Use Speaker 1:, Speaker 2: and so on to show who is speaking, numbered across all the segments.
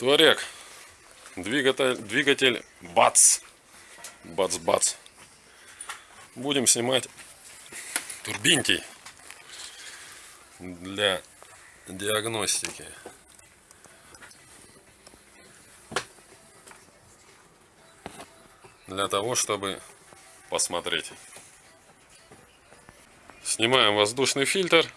Speaker 1: Туарек. Двигатель, двигатель БАЦ. Бац-бац. Будем снимать турбинки для диагностики. Для того, чтобы посмотреть. Снимаем воздушный фильтр.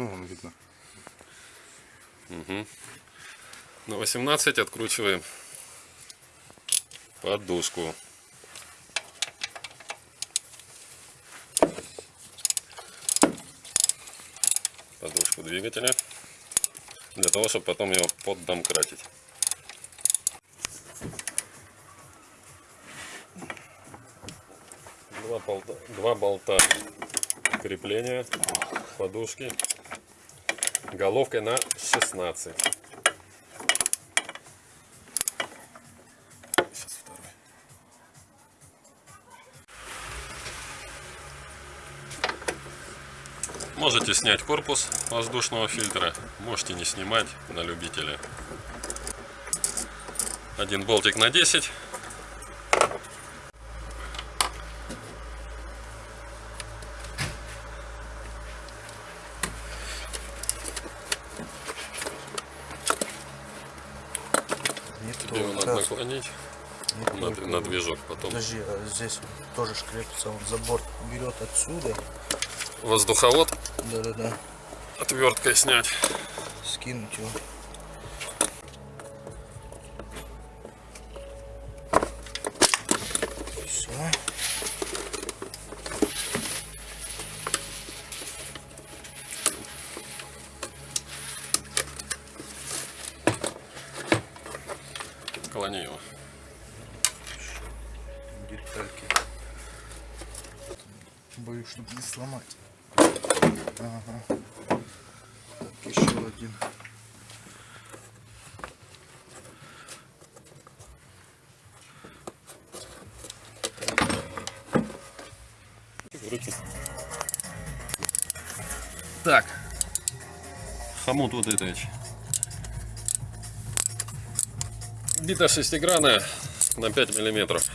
Speaker 2: Ну, вон видно.
Speaker 1: На 18 откручиваем подушку. Подушку двигателя. Для того, чтобы потом его поддомкратить. Два болта, два болта крепления подушки головкой на 16 Сейчас второй. можете снять корпус воздушного фильтра. Можете не снимать на любителя. Один болтик на 10
Speaker 2: Не
Speaker 1: тебе его
Speaker 2: то.
Speaker 1: надо
Speaker 2: Раз.
Speaker 1: Наклонить
Speaker 2: Не
Speaker 1: на, на движок потом
Speaker 2: Подожди, а здесь тоже шкрепится. Вот забор берет отсюда.
Speaker 1: воздуховод
Speaker 2: Да-да-да.
Speaker 1: отверткой снять
Speaker 2: Скинуть его. Боюсь, чтобы не сломать. Ага. Так, еще один.
Speaker 1: руки. Так. Хомут вот этой. Бита шестигранная на 5 миллиметров.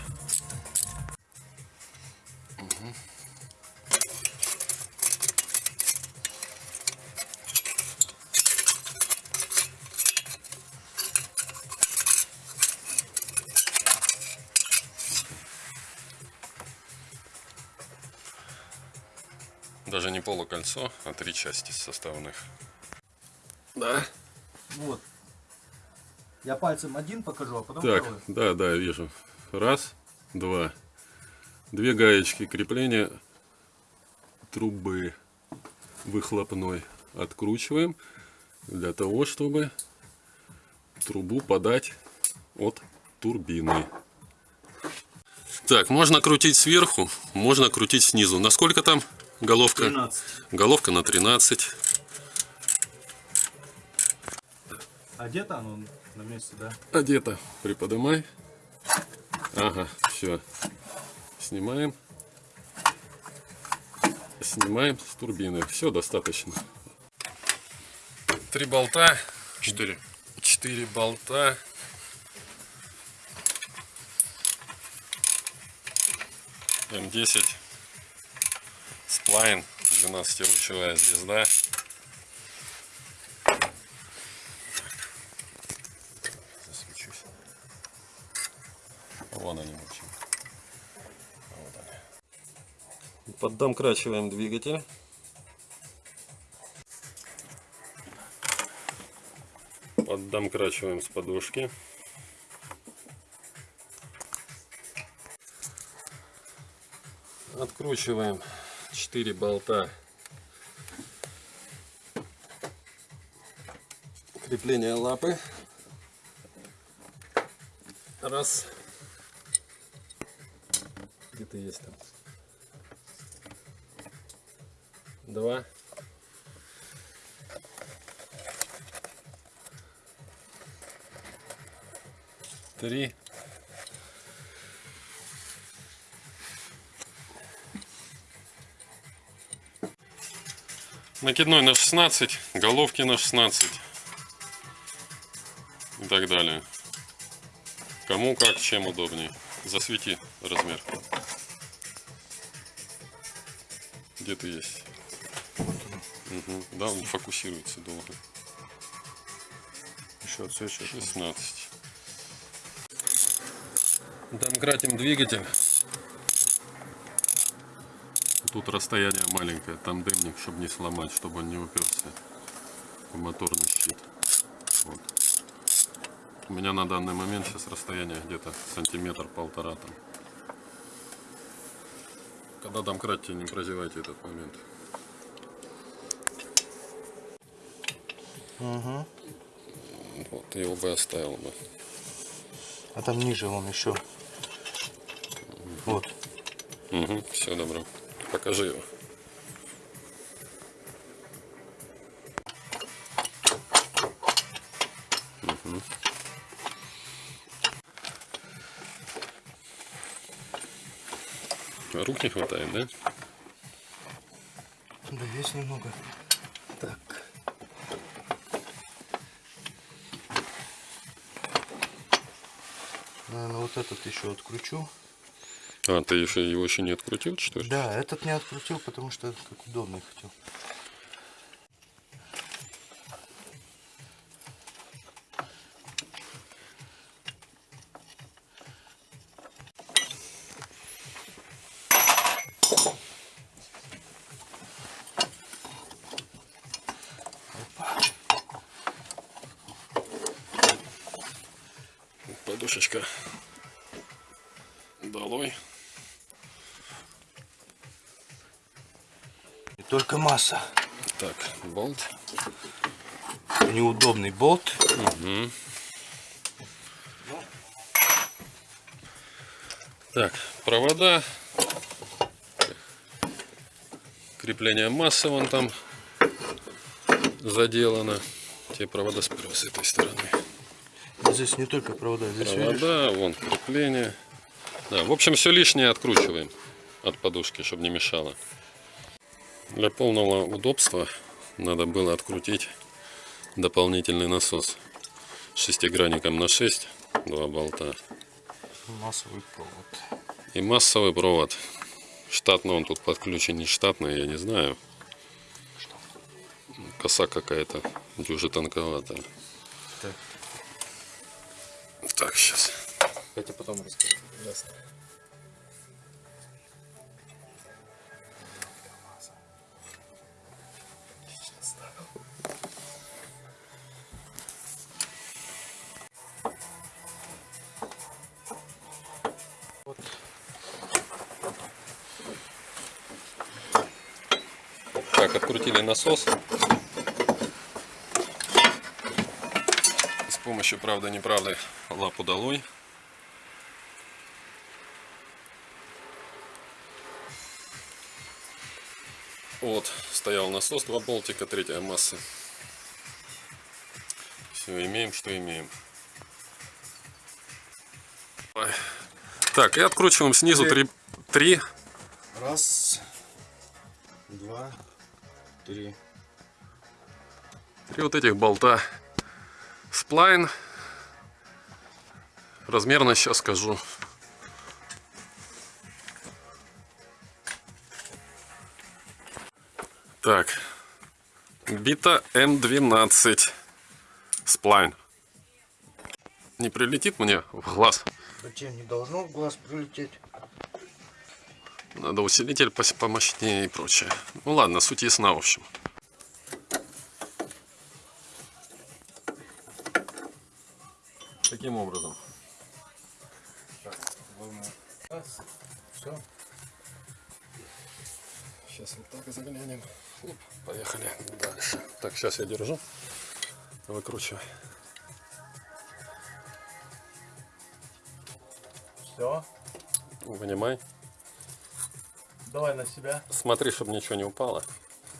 Speaker 1: Даже не полукольцо, а три части составных. Да.
Speaker 2: Вот. Я пальцем один покажу, а потом
Speaker 1: Так,
Speaker 2: второй.
Speaker 1: да, да, вижу. Раз, два. Две гаечки крепления трубы выхлопной откручиваем для того, чтобы трубу подать от турбины. Так, можно крутить сверху, можно крутить снизу. Насколько там головка?
Speaker 2: 13.
Speaker 1: Головка на 13.
Speaker 2: Одето оно на месте, да?
Speaker 1: Одето. Приподнимай. Ага, все. Снимаем. Снимаем с турбины. Все достаточно. Три болта.
Speaker 2: Четыре.
Speaker 1: Четыре болта. М10. Line, 12-лучевая звезда. Засвечусь. Вон они вообще. Вот Поддомкрачиваем двигатель. Поддомкрачиваем с подушки. откручиваем 4 болта крепления лапы. Раз. Где-то есть там. Два. Три. Накидной на 16, головки на 16 и так далее. Кому как, чем удобнее. Засвети размер. Где ты есть? Угу. Да, он фокусируется долго.
Speaker 2: Еще отсвечивает.
Speaker 1: 16. Домкратим двигатель. Тут расстояние маленькое, там дымник, чтобы не сломать, чтобы он не уперся в моторный щит. Вот. У меня на данный момент сейчас расстояние где-то сантиметр-полтора там. Когда домкратите, не прозевайте этот момент.
Speaker 2: Угу.
Speaker 1: Вот, его бы оставил бы.
Speaker 2: А там ниже вон еще. Вот.
Speaker 1: Угу, все, добро. Покажи его. Мгм. Рук не хватает, да?
Speaker 2: Да есть немного. Так. Наверное, вот этот еще откручу.
Speaker 1: А, ты еще его еще не открутил, что ли?
Speaker 2: Да, этот не открутил, потому что как удобный хотел.
Speaker 1: Подушечка долой.
Speaker 2: Только масса.
Speaker 1: Так, болт.
Speaker 2: Неудобный болт.
Speaker 1: Мгм. Так, провода. Крепление массы вон там заделано. Те провода сперва с этой стороны.
Speaker 2: Здесь не только провода, здесь видишь?
Speaker 1: Провода, вон крепление. Да, в общем, все лишнее откручиваем от подушки, чтобы не мешало. Для полного удобства надо было открутить дополнительный насос шестигранником на 6, два болта.
Speaker 2: массовый провод.
Speaker 1: И массовый провод. Штатно он тут подключен, не штатный, я не знаю. Коса какая-то, дюже тонковатая.
Speaker 2: Так.
Speaker 1: Так, сейчас.
Speaker 2: Я тебе потом расскажу. Ясно.
Speaker 1: Так, открутили насос. С помощью правды-неправды лапу долой. Вот, стоял насос, два болтика, третья масса. Все, имеем, что имеем. Так, и откручиваем снизу три, три
Speaker 2: Раз, два, три.
Speaker 1: Три вот этих болта сплайн. Размерно сейчас скажу. Так. Бита М12 сплайн. Не прилетит мне в глаз?
Speaker 2: Хотя не должно в глаз прилететь.
Speaker 1: Надо усилитель помощнее и прочее. Ну ладно, суть ясна, в общем. Таким образом.
Speaker 2: Раз. Все.
Speaker 1: Сейчас вот так заглянем. Оп, Поехали дальше. Так, сейчас я держу. Выкручивай.
Speaker 2: Все.
Speaker 1: Вынимай.
Speaker 2: Давай на себя.
Speaker 1: Смотри, чтобы ничего не упало.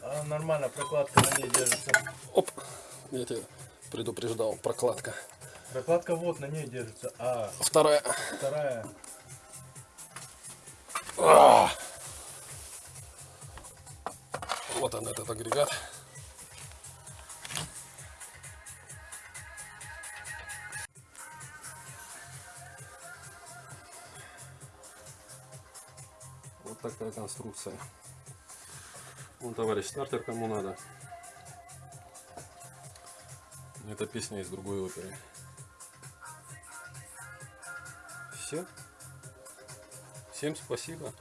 Speaker 2: А, нормально, прокладка на ней держится.
Speaker 1: Оп! Я тебя предупреждал. Прокладка.
Speaker 2: Прокладка вот на ней держится. А
Speaker 1: Вторая.
Speaker 2: вторая.
Speaker 1: Вот он, этот агрегат. Такая конструкция. Ну, товарищ стартер, кому надо. Это песня из другой оперы. Все. Всем спасибо.